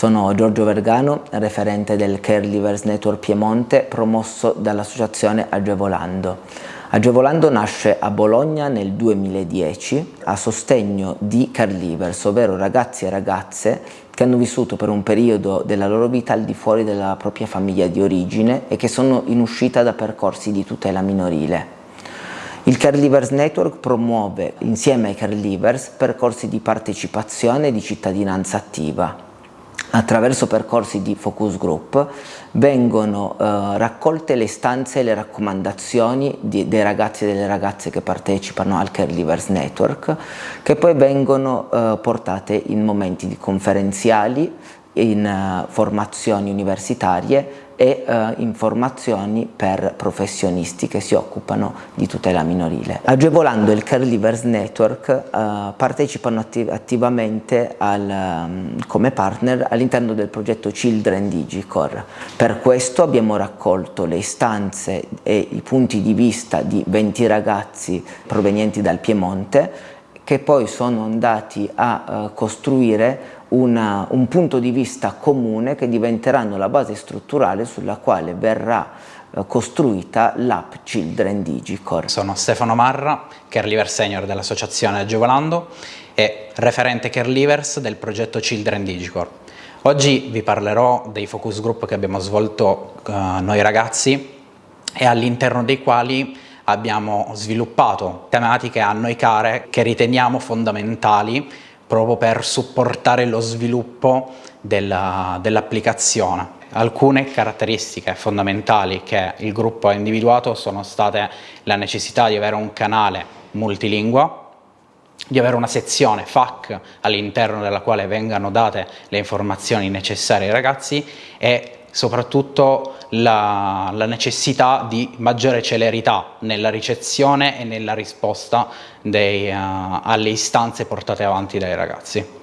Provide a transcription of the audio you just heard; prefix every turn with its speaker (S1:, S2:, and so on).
S1: Sono Giorgio Vergano, referente del Caregivers Network Piemonte, promosso dall'associazione Agevolando. Agevolando nasce a Bologna nel 2010 a sostegno di caregivers, ovvero ragazzi e ragazze che hanno vissuto per un periodo della loro vita al di fuori della propria famiglia di origine e che sono in uscita da percorsi di tutela minorile. Il Caregivers Network promuove insieme ai caregivers percorsi di partecipazione e di cittadinanza attiva. Attraverso percorsi di focus group vengono eh, raccolte le istanze e le raccomandazioni di, dei ragazzi e delle ragazze che partecipano al Caregivers Network che poi vengono eh, portate in momenti di conferenziali, in uh, formazioni universitarie e uh, informazioni per professionisti che si occupano di tutela minorile. Agevolando il Caregivers Network uh, partecipano atti attivamente al, um, come partner all'interno del progetto Children Digicore. Per questo abbiamo raccolto le istanze e i punti di vista di 20 ragazzi provenienti dal Piemonte che poi sono andati a uh, costruire una, un punto di vista comune che diventeranno la base strutturale sulla quale verrà eh, costruita l'app Children Digicore.
S2: Sono Stefano Marra, Careliver Senior dell'associazione Agevolando e referente Carelivers del progetto Children Digicore. Oggi vi parlerò dei focus group che abbiamo svolto uh, noi ragazzi e all'interno dei quali abbiamo sviluppato tematiche a noi care che riteniamo fondamentali proprio per supportare lo sviluppo dell'applicazione. Dell Alcune caratteristiche fondamentali che il gruppo ha individuato sono state la necessità di avere un canale multilingua, di avere una sezione FAQ all'interno della quale vengano date le informazioni necessarie ai ragazzi e soprattutto la, la, necessità di maggiore celerità nella ricezione e nella risposta dei, uh, alle istanze portate avanti dai ragazzi.